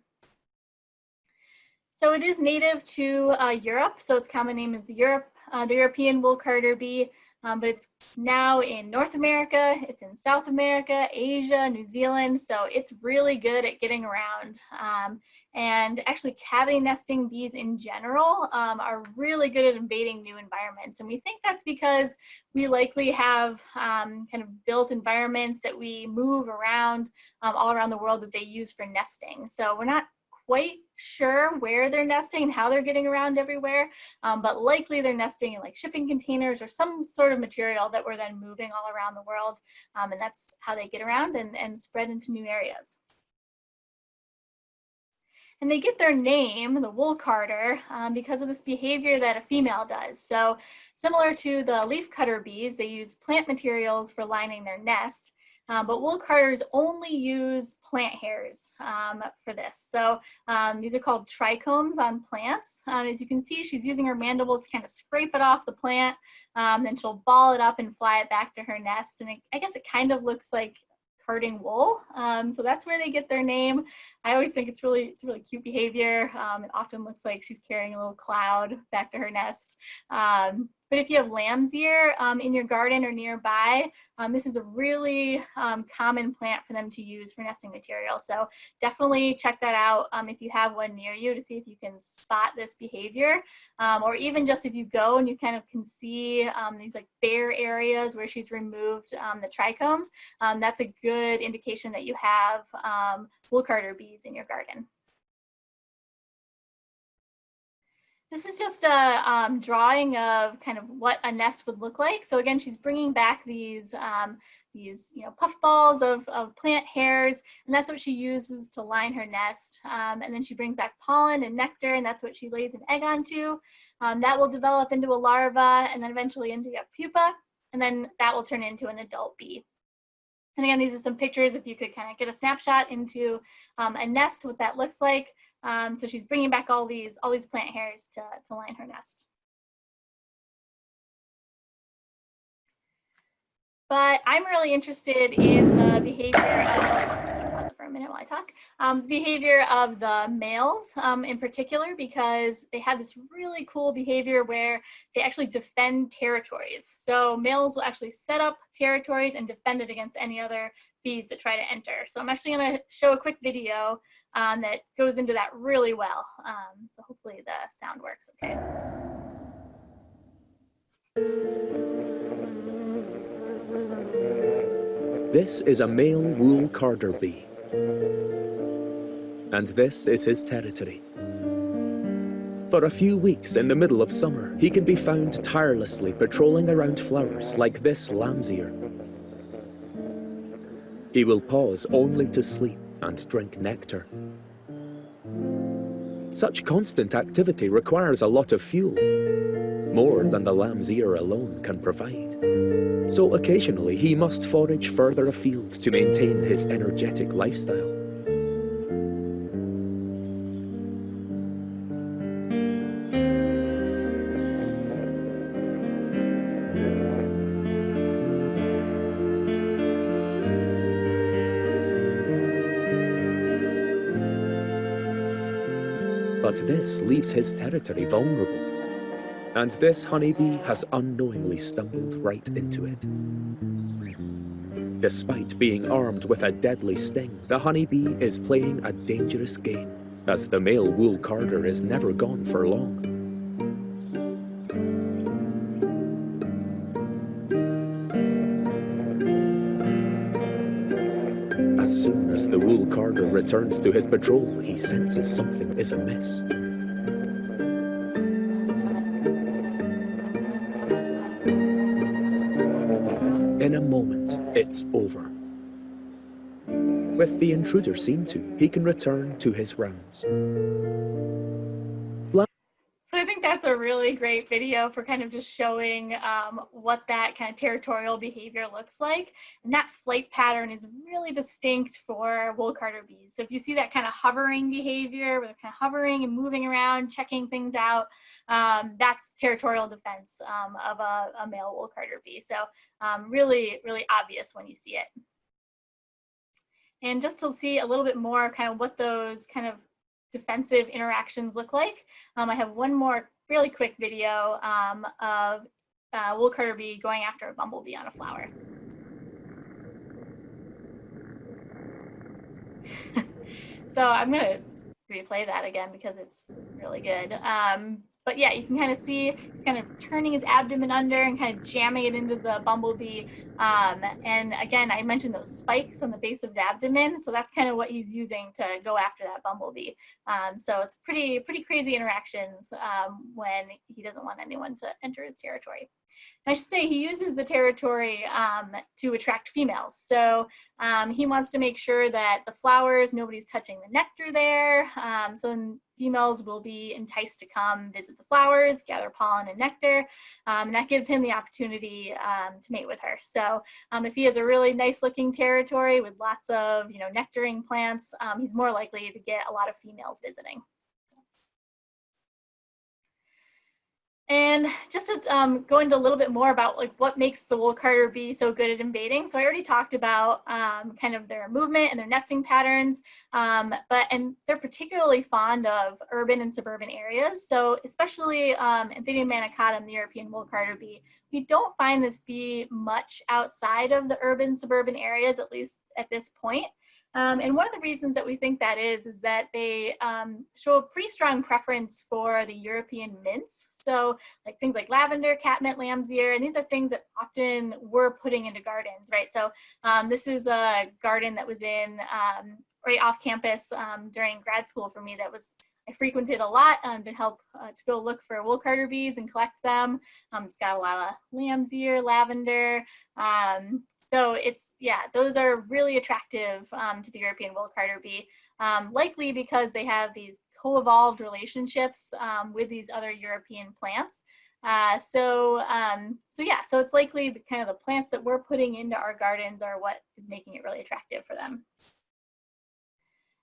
So it is native to uh, Europe, so its common name is Europe, uh, the European wool carder bee. Um, but it's now in North America, it's in South America, Asia, New Zealand. So it's really good at getting around. Um, and actually cavity nesting bees in general um, are really good at invading new environments. And we think that's because we likely have um, kind of built environments that we move around um, all around the world that they use for nesting. So we're not quite sure where they're nesting and how they're getting around everywhere, um, but likely they're nesting in like shipping containers or some sort of material that we're then moving all around the world. Um, and that's how they get around and, and spread into new areas. And they get their name, the wool carder, um, because of this behavior that a female does. So similar to the leaf cutter bees, they use plant materials for lining their nest. Um, but wool carders only use plant hairs um, for this. So um, these are called trichomes on plants. Um, as you can see, she's using her mandibles to kind of scrape it off the plant. Um, then she'll ball it up and fly it back to her nest. And it, I guess it kind of looks like carding wool. Um, so that's where they get their name. I always think it's really, it's really cute behavior. it often looks like she's carrying a little cloud back to her nest. But if you have lamb's ear um, in your garden or nearby, um, this is a really um, common plant for them to use for nesting material. So definitely check that out um, if you have one near you to see if you can spot this behavior. Um, or even just if you go and you kind of can see um, these like bare areas where she's removed the trichomes, that's a good indication that you have wool carder bees in your garden. This is just a um, drawing of kind of what a nest would look like. So again, she's bringing back these, um, these you know, puff balls of, of plant hairs, and that's what she uses to line her nest. Um, and then she brings back pollen and nectar, and that's what she lays an egg onto. Um, that will develop into a larva, and then eventually into a pupa, and then that will turn into an adult bee. And again, these are some pictures if you could kind of get a snapshot into um, a nest, what that looks like. Um, so she's bringing back all these, all these plant hairs to, to line her nest. But I'm really interested in the behavior of, for a minute while I talk, um, behavior of the males um, in particular, because they have this really cool behavior where they actually defend territories. So males will actually set up territories and defend it against any other bees that try to enter. So I'm actually gonna show a quick video um, that goes into that really well. Um, so hopefully the sound works okay. This is a male wool carder bee. And this is his territory. For a few weeks in the middle of summer, he can be found tirelessly patrolling around flowers like this lamb's ear. He will pause only to sleep and drink nectar. Such constant activity requires a lot of fuel, more than the lamb's ear alone can provide. So occasionally he must forage further afield to maintain his energetic lifestyle. This leaves his territory vulnerable. And this honeybee has unknowingly stumbled right into it. Despite being armed with a deadly sting, the honeybee is playing a dangerous game, as the male wool carder is never gone for long. Returns to his patrol, he senses something is amiss. In a moment, it's over. With the intruder seen to, he can return to his rounds. A really great video for kind of just showing um, what that kind of territorial behavior looks like. And that flight pattern is really distinct for wool carder bees. So if you see that kind of hovering behavior, where they're kind of hovering and moving around, checking things out, um, that's territorial defense um, of a, a, male wool carder bee. So um, really, really obvious when you see it. And just to see a little bit more kind of what those kind of defensive interactions look like, um, I have one more really quick video um, of uh, carder bee going after a bumblebee on a flower. so I'm gonna replay that again because it's really good. Um, but yeah, you can kind of see he's kind of turning his abdomen under and kind of jamming it into the bumblebee. Um, and again, I mentioned those spikes on the base of the abdomen. So that's kind of what he's using to go after that bumblebee. Um, so it's pretty, pretty crazy interactions um, when he doesn't want anyone to enter his territory. I should say he uses the territory um, to attract females. So um, he wants to make sure that the flowers, nobody's touching the nectar there. Um, so females will be enticed to come visit the flowers, gather pollen and nectar. Um, and that gives him the opportunity um, to mate with her. So um, if he has a really nice looking territory with lots of you know, nectaring plants, he's more likely to get a lot of females visiting. And just to um, go into a little bit more about like what makes the wool carder bee so good at invading. So I already talked about um, kind of their movement and their nesting patterns, um, but and they're particularly fond of urban and suburban areas. So especially um, Anthidium manicatum, the European wool carder bee, we don't find this bee much outside of the urban suburban areas, at least at this point. Um, and one of the reasons that we think that is, is that they um, show a pretty strong preference for the European mints. So like things like lavender, catmint, lamb's ear, and these are things that often we're putting into gardens, right? So um, this is a garden that was in um, right off campus um, during grad school for me that was I frequented a lot um, to help uh, to go look for wool carder bees and collect them. Um, it's got a lot of lamb's ear, lavender, um, so it's, yeah, those are really attractive um, to the European wool carder bee, um, likely because they have these co-evolved relationships um, with these other European plants. Uh, so, um, so yeah, so it's likely the kind of the plants that we're putting into our gardens are what is making it really attractive for them.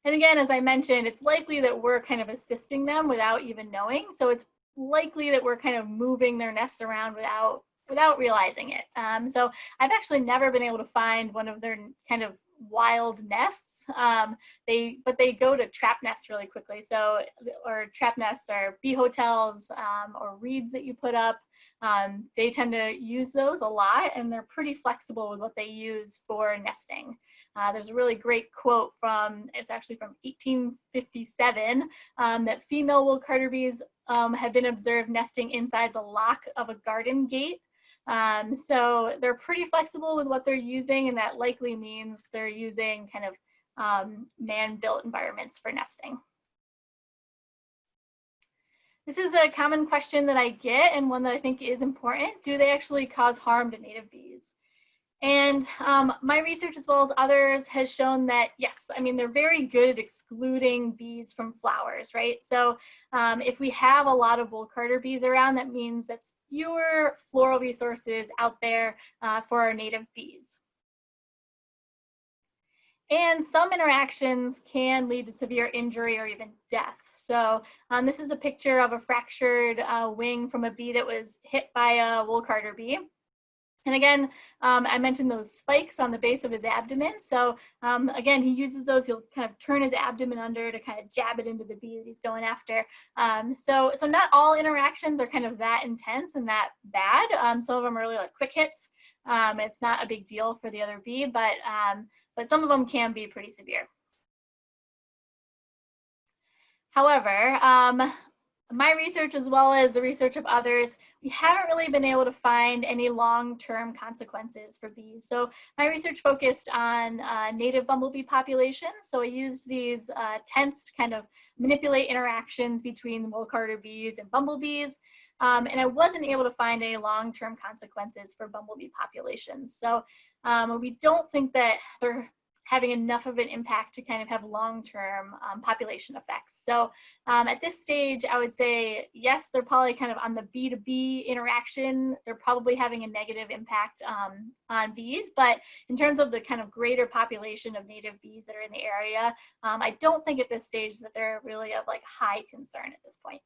And again, as I mentioned, it's likely that we're kind of assisting them without even knowing. So it's likely that we're kind of moving their nests around without without realizing it. Um, so I've actually never been able to find one of their kind of wild nests. Um, they but they go to trap nests really quickly. So or trap nests are bee hotels um, or reeds that you put up. Um, they tend to use those a lot and they're pretty flexible with what they use for nesting. Uh, there's a really great quote from, it's actually from 1857, um, that female wool carder bees um, have been observed nesting inside the lock of a garden gate um, so they're pretty flexible with what they're using and that likely means they're using kind of um, man-built environments for nesting. This is a common question that I get and one that I think is important. Do they actually cause harm to native bees? And um, my research as well as others has shown that yes, I mean, they're very good at excluding bees from flowers, right? So um, if we have a lot of wool carder bees around, that means that's fewer floral resources out there uh, for our native bees. And some interactions can lead to severe injury or even death. So um, this is a picture of a fractured uh, wing from a bee that was hit by a wool carder bee. And again, um, I mentioned those spikes on the base of his abdomen. So um, again, he uses those, he'll kind of turn his abdomen under to kind of jab it into the bee that he's going after. Um, so, so not all interactions are kind of that intense and that bad. Um, some of them are really like quick hits. Um, it's not a big deal for the other bee, but, um, but some of them can be pretty severe. However, my research as well as the research of others, we haven't really been able to find any long-term consequences for bees. So my research focused on uh, native bumblebee populations. So I used these uh, tents to kind of manipulate interactions between the wool carder bees and bumblebees. Um, and I wasn't able to find any long-term consequences for bumblebee populations. So um, we don't think that there having enough of an impact to kind of have long-term um, population effects. So um, at this stage, I would say, yes, they're probably kind of on the B2B interaction, they're probably having a negative impact um, on bees, but in terms of the kind of greater population of native bees that are in the area, um, I don't think at this stage that they're really of like high concern at this point.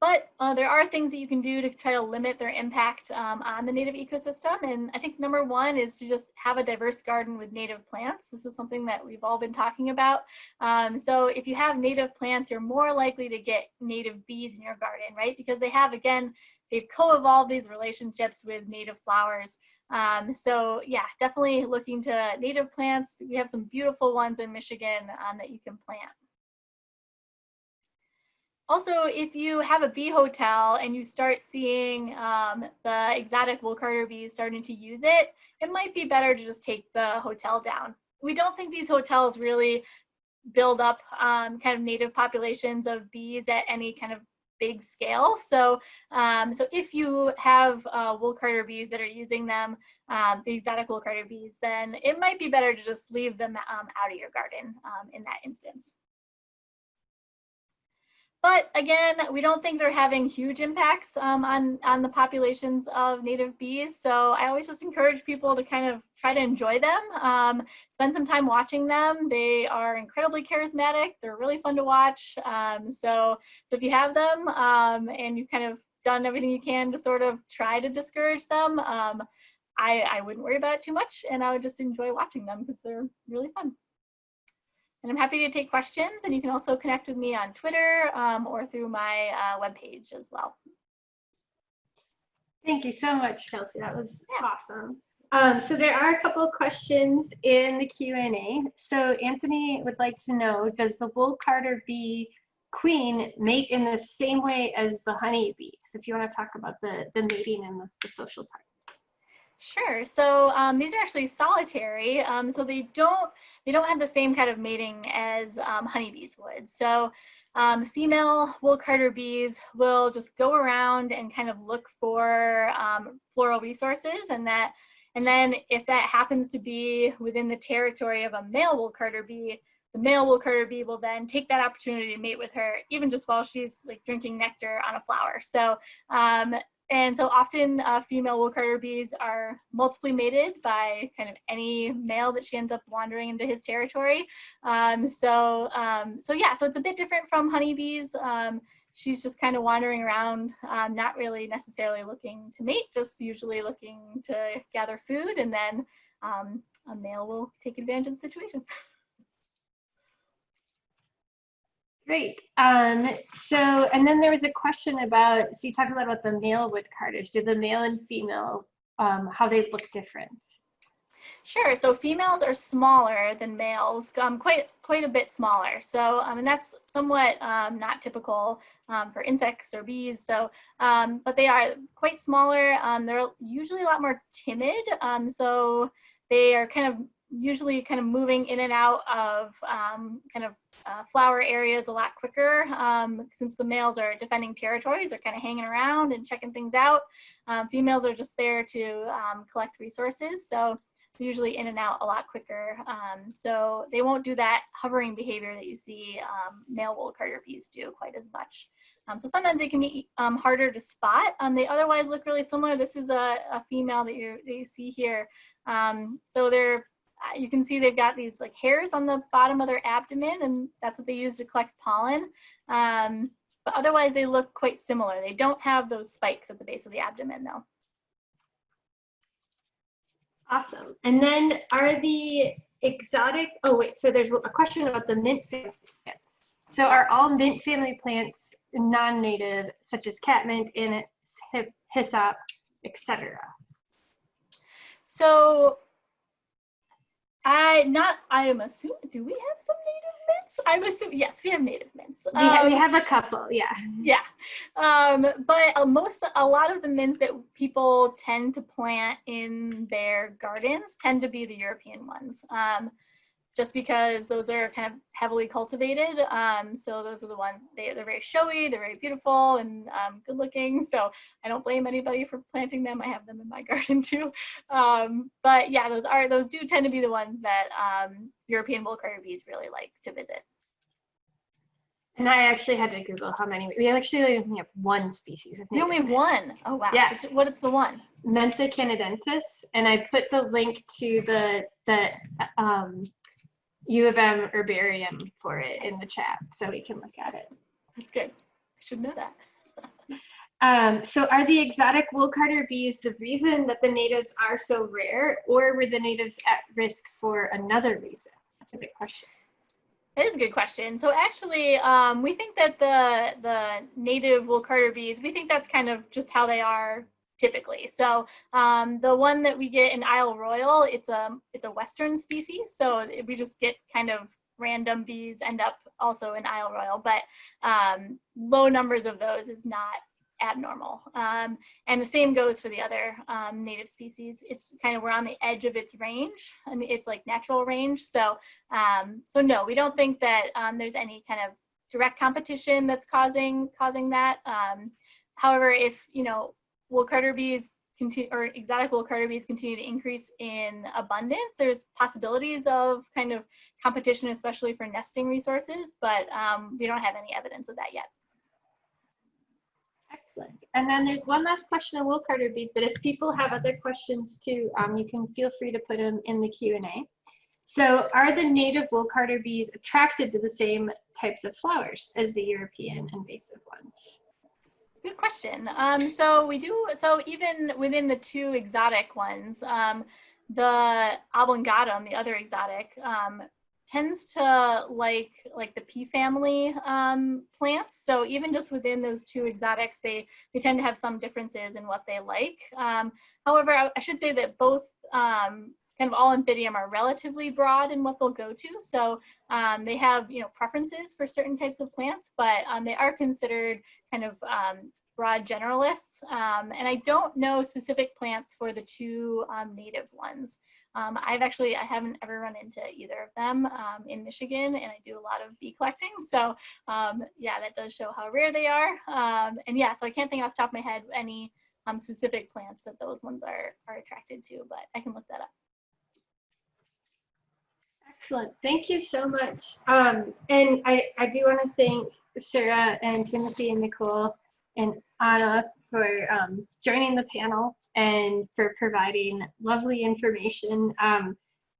But uh, there are things that you can do to try to limit their impact um, on the native ecosystem. And I think number one is to just have a diverse garden with native plants. This is something that we've all been talking about. Um, so if you have native plants, you're more likely to get native bees in your garden, right? Because they have, again, they've co-evolved these relationships with native flowers. Um, so yeah, definitely looking to native plants. We have some beautiful ones in Michigan um, that you can plant. Also, if you have a bee hotel and you start seeing um, the exotic wool carder bees starting to use it, it might be better to just take the hotel down. We don't think these hotels really build up um, kind of native populations of bees at any kind of big scale. So, um, so if you have uh, wool carder bees that are using them, um, the exotic wool carder bees, then it might be better to just leave them um, out of your garden um, in that instance. But again, we don't think they're having huge impacts um, on, on the populations of native bees. So I always just encourage people to kind of try to enjoy them, um, spend some time watching them. They are incredibly charismatic. They're really fun to watch. Um, so, if you have them um, and you've kind of done everything you can to sort of try to discourage them, um, I, I wouldn't worry about it too much and I would just enjoy watching them because they're really fun. And I'm happy to take questions and you can also connect with me on Twitter um, or through my uh, webpage as well. Thank you so much, Kelsey. That was Yeah. awesome. Um, so there are a couple of questions in the Q&A. So Anthony would like to know, does the wool carder bee queen mate in the same way as the honey bees? If you want to talk about the, the mating and the, the social part. Sure. So um, these are actually solitary. Um, so they don't they don't have the same kind of mating as um, honeybees would. So um, female wool carder bees will just go around and kind of look for um, floral resources, and that and then if that happens to be within the territory of a male wool carder bee, the male wool carder bee will then take that opportunity to mate with her, even just while she's like drinking nectar on a flower. So um, and so often uh, female wool carder bees are multiply mated by kind of any male that she ends up wandering into his territory. Um, so, um, so yeah, so it's a bit different from honeybees. Um, she's just kind of wandering around, um, not really necessarily looking to mate, just usually looking to gather food and then um, a male will take advantage of the situation. Great. Um, so, and then there was a question about, so you talked a lot about the male wood. Do the male and female, um, how they look different? Sure. So females are smaller than males, um, quite quite a bit smaller. So um, and that's somewhat um, not typical um, for insects or bees. So um, but they are quite smaller. They're usually a lot more timid. So they are kind of usually kind of moving in and out of um, kind of uh, flower areas a lot quicker um, since the males are defending territories they're kind of hanging around and checking things out um, females are just there to um, collect resources so usually in and out a lot quicker um, so they won't do that hovering behavior that you see um, male wool carder bees do quite as much so sometimes they can be harder to spot. They otherwise look really similar. This is a, a female that you, that you see here. So they're uh, you can see they've got these like hairs on the bottom of their abdomen and that's what they use to collect pollen. Um, but otherwise they look quite similar. They don't have those spikes at the base of the abdomen though. Awesome. And then are the exotic, oh wait, so there's a question about the mint family plants. So are all mint family plants non-native, such as catmint, anise, hyssop, etc.? So I not I am assuming do we have some native mints? I'm assuming yes, we have native mints. We, ha- we Um, have a couple, yeah. yeah um but uh, most a lot of the mints that people tend to plant in their gardens tend to be the european ones um just because those are kind of heavily cultivated um so those are the ones they, they're very showy they're very beautiful and um, good looking so i don't blame anybody for planting them i have them in my garden too um but yeah those are those do tend to be the ones that um european wool carder bees really like to visit And I actually had to Google how many. We actually only have one species of you only have one. Oh wow Yeah. Which, what is the one Mentha canadensis, and I put the link to the the um, U of M herbarium for it in the chat, so we can look at it. That's good. I should know that. Um, so are the exotic wool carder bees the reason that the natives are so rare or were the natives at risk for another reason? That's a good question. That is a good question. So actually, um, we think that the the native wool carder bees, we think that's kind of just how they are typically. So um, the one that we get in Isle Royale, it's a it's a western species. So we just get kind of random bees end up also in Isle Royale, but um, low numbers of those is not abnormal. Um, and the same goes for the other um, native species. It's kind of, we're on the edge of its range and it's like natural range. So, um, so no, we don't think that um, there's any kind of direct competition that's causing, causing that. Um, however, if, you know, wool carder bees continue, or exotic wool carder bees continue to increase in abundance, there's possibilities of kind of competition, especially for nesting resources, but um, we don't have any evidence of that yet. Excellent. And then there's one last question on wool carder bees, but if people have other questions too, um, you can feel free to put them in the Q&A. So are the native wool carder bees attracted to the same types of flowers as the European invasive ones? Good question. Um, so we do, so even within the two exotic ones, um, the oblongatum, the other exotic, um, tends to like like the pea family um, plants. So even just within those two exotics, they, they tend to have some differences in what they like. Um, however, I, I, should say that both um, kind of all Anthidium are relatively broad in what they'll go to. So um, they have, you know, preferences for certain types of plants, but um, they are considered kind of um, broad generalists. Um, and I don't know specific plants for the two um, native ones. Um, I've actually, I haven't ever run into either of them um, in Michigan and I do a lot of bee collecting. So um, yeah, that does show how rare they are. Um, and yeah, so I can't think off the top of my head any specific plants that those ones are, are attracted to, but I can look that up. Excellent. Thank you so much. Um, and I, I do want to thank Sarah and Timothy and Nicole and Ana for um, joining the panel and for providing lovely information, um,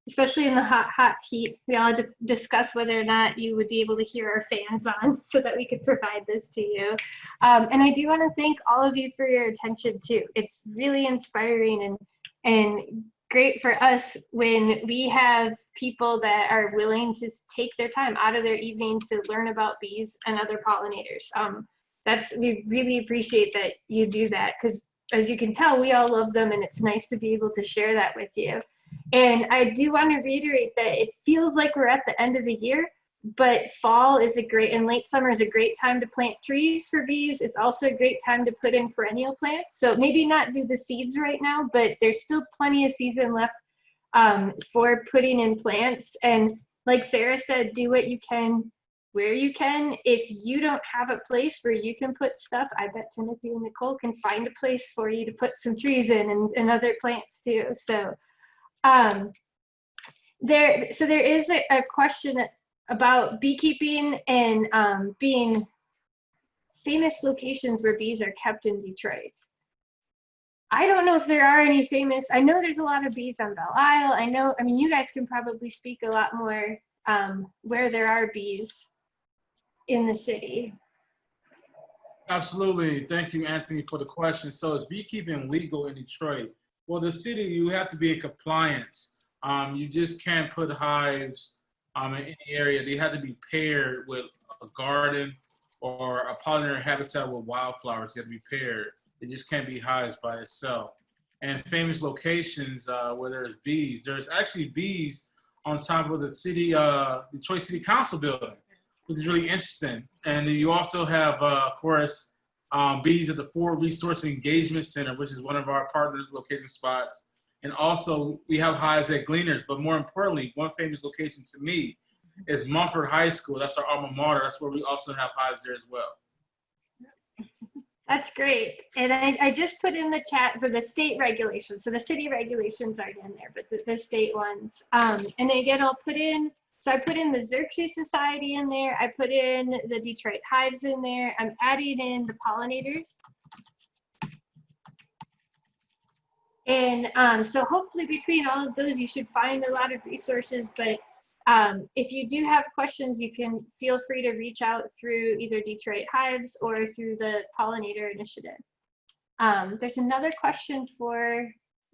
especially in the hot, hot heat. We all had to discuss whether or not you would be able to hear our fans on so that we could provide this to you. Um, and I do want to thank all of you for your attention too. It's really inspiring and, and great for us when we have people that are willing to take their time out of their evening to learn about bees and other pollinators. Um, that's we really appreciate that you do that because as you can tell, we all love them and it's nice to be able to share that with you. And I do want to reiterate that it feels like we're at the end of the year, but fall is a great and late summer is a great time to plant trees for bees. It's also a great time to put in perennial plants. So maybe not do the seeds right now, but there's still plenty of season left um, for putting in plants. And like Sarah said, do what you can where you can. If you don't have a place where you can put stuff, I bet Timothy and Nicole can find a place for you to put some trees in and, and other plants too. So um, there, so there is a, a question about beekeeping and um, being famous locations where bees are kept in Detroit. I don't know if there are any famous, I know there's a lot of bees on Belle Isle. I know, I mean, you guys can probably speak a lot more um, where there are bees in the city? Absolutely. Thank you, Anthony, for the question. So is beekeeping legal in Detroit? Well, the city, you have to be in compliance. Um, you just can't put hives um, in any area. They have to be paired with a garden or a pollinator habitat with wildflowers. They have to be paired. They just can't be hives by itself. And famous locations uh, where there's bees. There's actually bees on top of the city, uh, Detroit City Council building which is really interesting. And you also have, uh, of course, um, bees at the Ford Resource Engagement Center, which is one of our partners location spots. And also we have hives at Gleaners, but more importantly, one famous location to me is Mumford High School. That's our alma mater. That's where we also have hives there as well. That's great. And I, I just put in the chat for the state regulations. So the city regulations aren't in there, but the, the state ones. Um, and again, I'll put in so I put in the Xerces Society in there. I put in the Detroit Hives in there. I'm adding in the pollinators. And um, so hopefully between all of those, you should find a lot of resources. But um, if you do have questions, you can feel free to reach out through either Detroit Hives or through the Pollinator Initiative. Um, there's another question for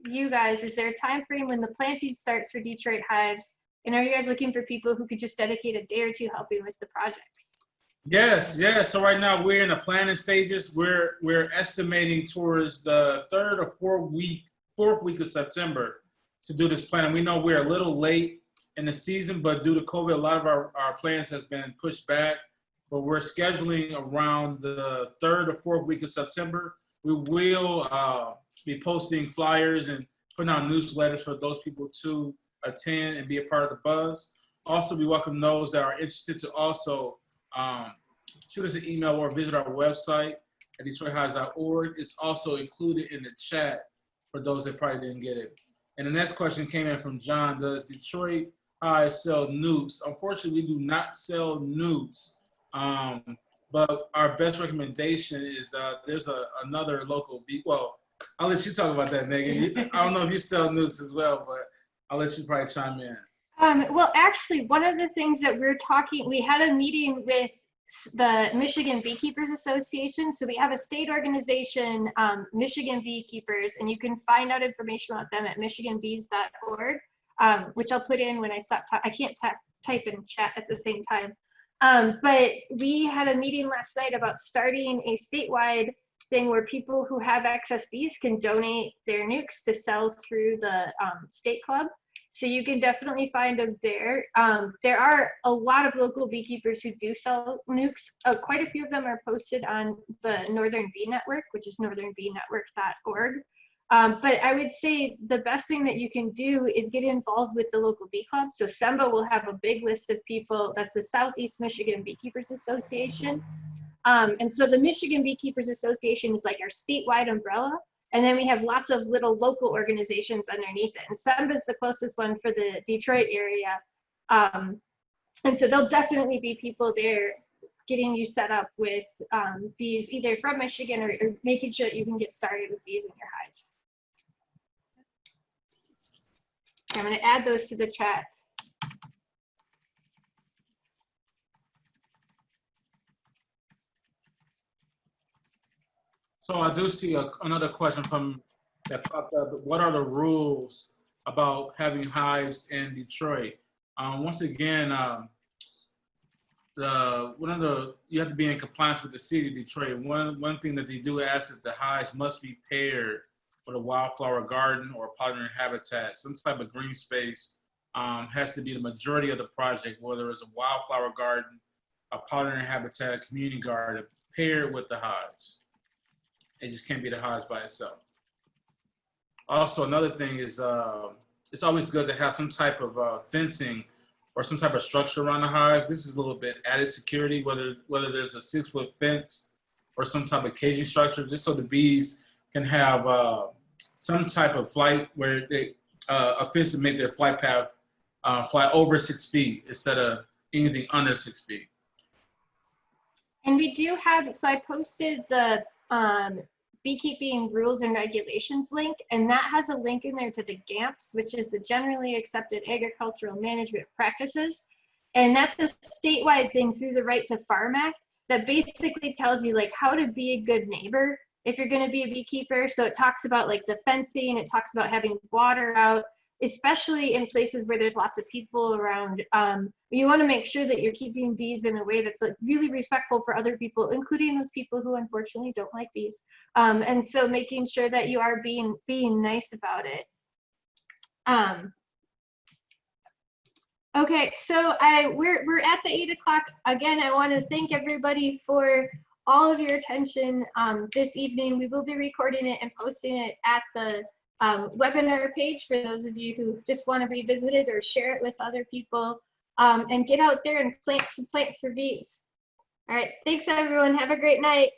you guys. Is there a time frame when the planting starts for Detroit hives? And are you guys looking for people who could just dedicate a day or two helping with the projects? Yes, yes. So right now we're in the planning stages. We're we're estimating towards the third or fourth week, fourth week of September to do this planning. We know we're a little late in the season, but due to COVID, a lot of our, our plans has been pushed back. But we're scheduling around the third or fourth week of September. We will uh, be posting flyers and putting out newsletters for those people to attend and be a part of the buzz. Also, we welcome those that are interested to also um, shoot us an email or visit our website at detroithives.org. It's also included in the chat for those that probably didn't get it. And the next question came in from John. Does Detroit Hive sell nukes? Unfortunately, we do not sell nukes. Um, but our best recommendation is uh, there's a, another local bee. Well, I'll let you talk about that, Megan. You- I don't know if you sell nukes as well, but I'll let you probably chime in. Um, well, actually, one of the things that we're talking, we had a meeting with the Michigan Beekeepers Association. So we have a state organization, um, Michigan Beekeepers, and you can find out information about them at michiganbees.org, um, which I'll put in when I stop. I can't type and chat at the same time. Um, but we had a meeting last night about starting a statewide thing where people who have excess bees can donate their nukes to sell through the um, state club. So you can definitely find them there. Um, there are a lot of local beekeepers who do sell nukes. Uh, quite a few of them are posted on the Northern Bee Network, which is northernbeenetwork.org. Um, but I would say the best thing that you can do is get involved with the local bee club. So SEMBA will have a big list of people. That's the Southeast Michigan Beekeepers Association. Um, and so the Michigan Beekeepers Association is like our statewide umbrella. And then we have lots of little local organizations underneath it. And SEMBA is the closest one for the Detroit area. Um, and so there'll definitely be people there getting you set up with um, bees either from Michigan or, or making sure that you can get started with bees in your hives. I'm going to add those to the chat. So I do see a, another question from that popped up. What are the rules about having hives in Detroit? Um, once again, um, the one of the you have to be in compliance with the city of Detroit. One one thing that they do ask is the hives must be paired with a wildflower garden or a pollinator habitat. Some type of green space um, has to be the majority of the project, whether it's a wildflower garden, a pollinator habitat, community garden, paired with the hives. It just can't be the hives by itself. Also, another thing is uh, it's always good to have some type of uh, fencing or some type of structure around the hives. This is a little bit added security, whether whether there's a six foot fence or some type of caging structure, just so the bees can have uh, some type of flight where they uh, a fence to make their flight path uh, fly over six feet instead of anything under six feet. And we do have, so I posted the um, beekeeping rules and regulations link, and that has a link in there to the GAAMPs, which is the Generally Accepted Agricultural Management Practices. And that's a statewide thing through the Right to Farm Act that basically tells you like how to be a good neighbor if you're going to be a beekeeper. So it talks about like the fencing, it talks about having water out, especially in places where there's lots of people around. Um, you want to make sure that you're keeping bees in a way that's like really respectful for other people, including those people who unfortunately don't like bees. Um, and so making sure that you are being being nice about it. Um, okay, so I we're we're at the eight o'clock again. I want to thank everybody for all of your attention um, this evening. We will be recording it and posting it at the um, webinar page for those of you who just want to revisit it or share it with other people um, and get out there and plant some plants for bees. All right, thanks everyone. Have a great night.